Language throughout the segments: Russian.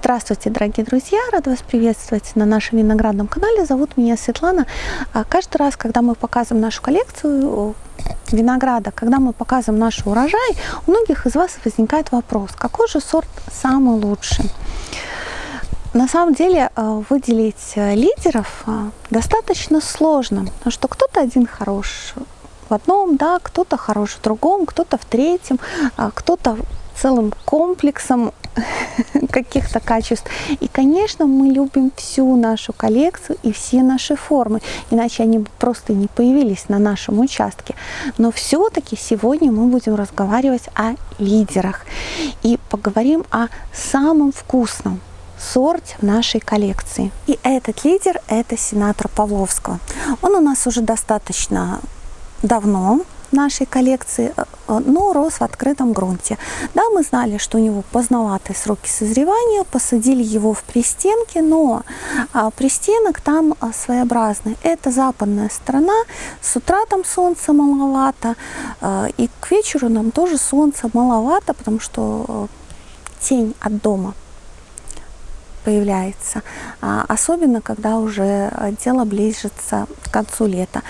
Здравствуйте, дорогие друзья! Рада вас приветствовать на нашем виноградном канале. Зовут меня Светлана. А каждый раз, когда мы показываем нашу коллекцию винограда, когда мы показываем наш урожай, у многих из вас возникает вопрос, какой же сорт самый лучший? На самом деле э, выделить э, лидеров э, достаточно сложно, потому что кто-то один хорош в одном, да, кто-то хорош в другом, кто-то в третьем, а кто-то целым комплексом каких-то качеств. И, конечно, мы любим всю нашу коллекцию и все наши формы, иначе они бы просто не появились на нашем участке. Но все-таки сегодня мы будем разговаривать о лидерах и поговорим о самом вкусном сорте в нашей коллекции. И этот лидер – это сенатор Павловского. Он у нас уже достаточно давно нашей коллекции, э, э, но рос в открытом грунте. Да, мы знали, что у него поздноватые сроки созревания, посадили его в пристенке, но а, пристенок там а, своеобразный. Это западная сторона, с утра там солнца маловато, а, и к вечеру нам тоже солнца маловато, потому что тень от дома появляется, особенно когда уже дело ближется к концу лета.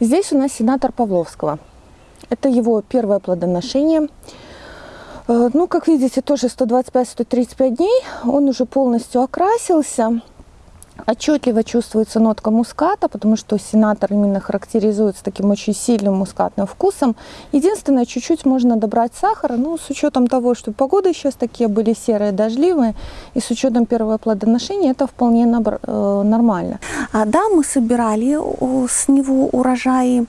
Здесь у нас сенатор Павловского. Это его первое плодоношение. Э, ну, как видите, тоже 125-135 дней. Он уже полностью окрасился. Отчетливо чувствуется нотка муската, потому что сенатор именно характеризуется таким очень сильным мускатным вкусом. Единственное, чуть-чуть можно добрать сахара, ну, с учетом того, что погоды сейчас такие были серые, дождливые, и с учетом первого плодоношения это вполне э, нормально. А, да, мы собирали с него урожаи,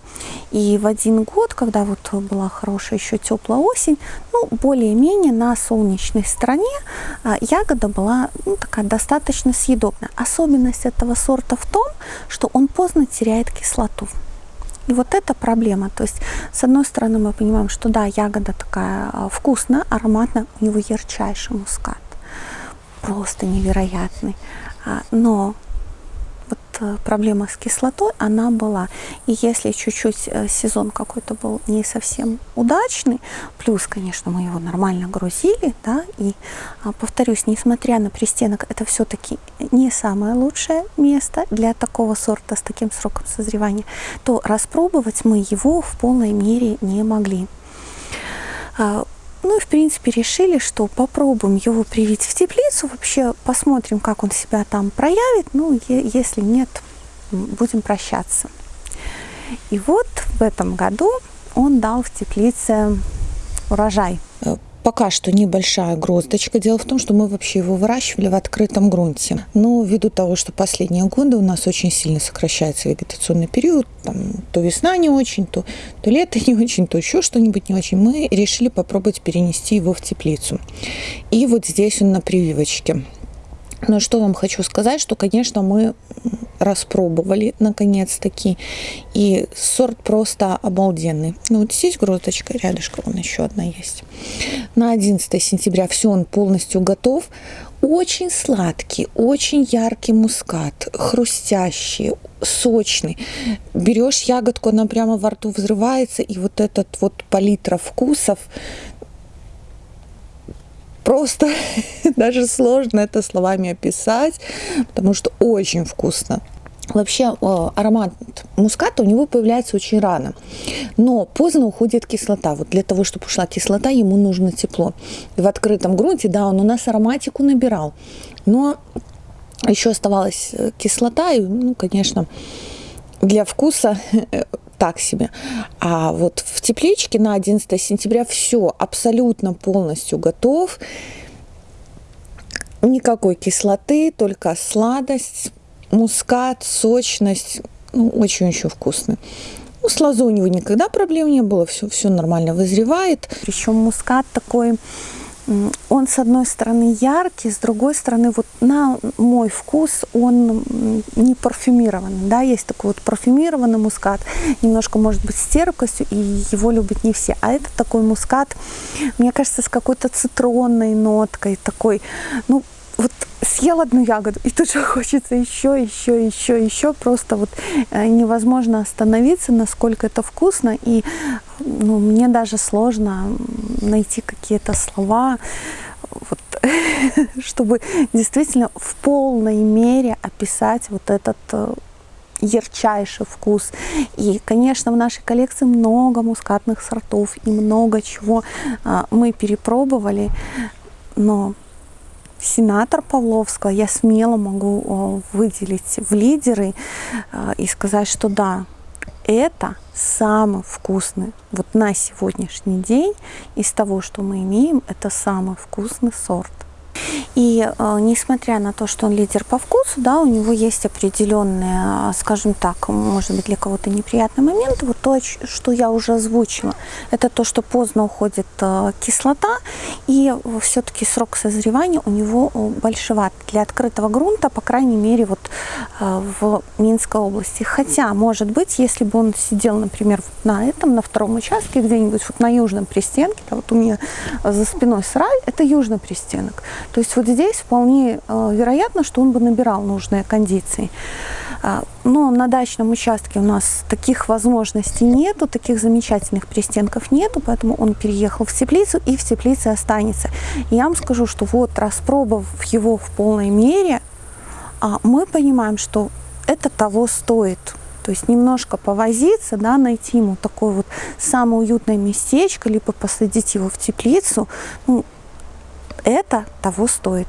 и в один год, когда вот была хорошая еще теплая осень, ну, более-менее на солнечной стороне а, ягода была ну, такая достаточно съедобная. Особенно особенность этого сорта в том, что он поздно теряет кислоту. И вот эта проблема. То есть, с одной стороны, мы понимаем, что да, ягода такая а, вкусная, ароматная, у него ярчайший мускат. Просто невероятный. А, но проблема с кислотой, она была. И если чуть-чуть э, сезон какой-то был не совсем удачный, плюс, конечно, мы его нормально грузили, да, и, а, повторюсь, несмотря на пристенок, это все-таки не самое лучшее место для такого сорта с таким сроком созревания, то распробовать мы его в полной мере не могли. Ну и, в принципе, решили, что попробуем его привить в теплицу, вообще посмотрим, как он себя там проявит. Ну, если нет, будем прощаться. И вот в этом году он дал в теплице урожай. Пока что небольшая гроздочка. Дело в том, что мы вообще его выращивали в открытом грунте. Но ввиду того, что последние годы у нас очень сильно сокращается вегетационный период, там, то весна не очень, то, то лето не очень, то еще что-нибудь не очень, мы решили попробовать перенести его в теплицу. И вот здесь он на прививочке. Но что вам хочу сказать, что, конечно, мы распробовали наконец-таки. И сорт просто обалденный. Ну вот здесь грозочка, рядышком вон еще одна есть. На 11 сентября все, он полностью готов. Очень сладкий, очень яркий мускат, хрустящий, сочный. Берешь ягодку, она прямо во рту взрывается, и вот этот вот палитра вкусов, просто даже сложно это словами описать, потому что очень вкусно. Вообще аромат муската у него появляется очень рано, но поздно уходит кислота. Вот для того, чтобы ушла кислота, ему нужно тепло. И в открытом грунте, да, он у нас ароматику набирал, но еще оставалась э, кислота, и, ну, конечно, для вкуса так себе. А вот в тепличке на 11 сентября все абсолютно полностью готов. Никакой кислоты, только сладость, мускат, сочность. Ну, очень-очень вкусный. Ну, с лозой у него никогда проблем не было, все, все нормально вызревает. Причем мускат такой он с одной стороны яркий, с другой стороны, вот на мой вкус он не парфюмированный, да, есть такой вот парфюмированный мускат, немножко может быть с терпкостью, и его любят не все, а это такой мускат, мне кажется, с какой-то цитронной ноткой, такой, ну, вот съел одну ягоду, и тут же хочется еще, еще, еще, еще. Просто вот э, невозможно остановиться, насколько это вкусно. И ну, мне даже сложно найти какие-то слова. Вот чтобы действительно в полной мере описать вот этот э, ярчайший вкус. И, конечно, в нашей коллекции много мускатных сортов и много чего а, мы перепробовали, но сенатор Павловского я смело могу выделить в лидеры а, и сказать, что да, это самый вкусный, вот на сегодняшний день из того, что мы имеем, это самый вкусный сорт. И э, несмотря на то, что он лидер по вкусу, да, у него есть определенные, скажем так, может быть для кого-то неприятный момент. Вот то, что я уже озвучила, это то, что поздно уходит э, кислота, и все-таки срок созревания у него э, большеват. Для открытого грунта, по крайней мере, вот э, в Минской области. Хотя, может быть, если бы он сидел, например, на этом, на втором участке, где-нибудь вот на южном пристенке, да, вот у меня за спиной сраль, это южный пристенок. То есть вот здесь вполне э, вероятно, что он бы набирал нужные кондиции. А, но на дачном участке у нас таких возможностей нету, таких замечательных пристенков нету, поэтому он переехал в теплицу и в теплице останется. я вам скажу, что вот распробовав его в полной мере, а, мы понимаем, что это того стоит. То есть немножко повозиться, да, найти ему такое вот самое уютное местечко, либо посадить его в теплицу. Ну, это того стоит.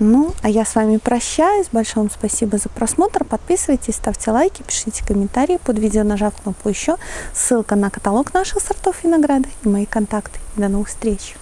Ну, а я с вами прощаюсь. Большое вам спасибо за просмотр. Подписывайтесь, ставьте лайки, пишите комментарии под видео, нажав кнопку «Еще». Ссылка на каталог наших сортов винограда и мои контакты. До новых встреч!